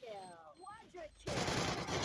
kill. Quadra kill.